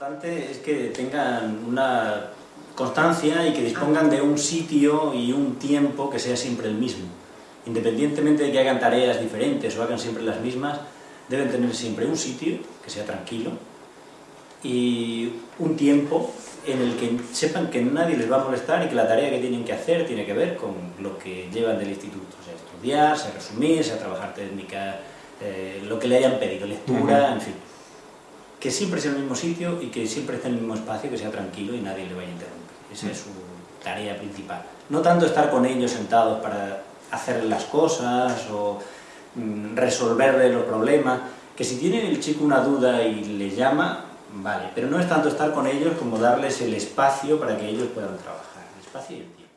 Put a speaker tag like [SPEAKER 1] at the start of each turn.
[SPEAKER 1] importante es que tengan una constancia y que dispongan de un sitio y un tiempo que sea siempre el mismo. Independientemente de que hagan tareas diferentes o hagan siempre las mismas, deben tener siempre un sitio que sea tranquilo y un tiempo en el que sepan que nadie les va a molestar y que la tarea que tienen que hacer tiene que ver con lo que llevan del instituto, o sea, estudiar, sea resumir, sea trabajar técnica, eh, lo que le hayan pedido, lectura, en fin. Que siempre sea en el mismo sitio y que siempre esté en el mismo espacio, que sea tranquilo y nadie le vaya a interrumpir. Esa es su tarea principal. No tanto estar con ellos sentados para hacer las cosas o mm, resolverle los problemas, que si tiene el chico una duda y le llama, vale, pero no es tanto estar con ellos como darles el espacio para que ellos puedan trabajar, el espacio y el tiempo.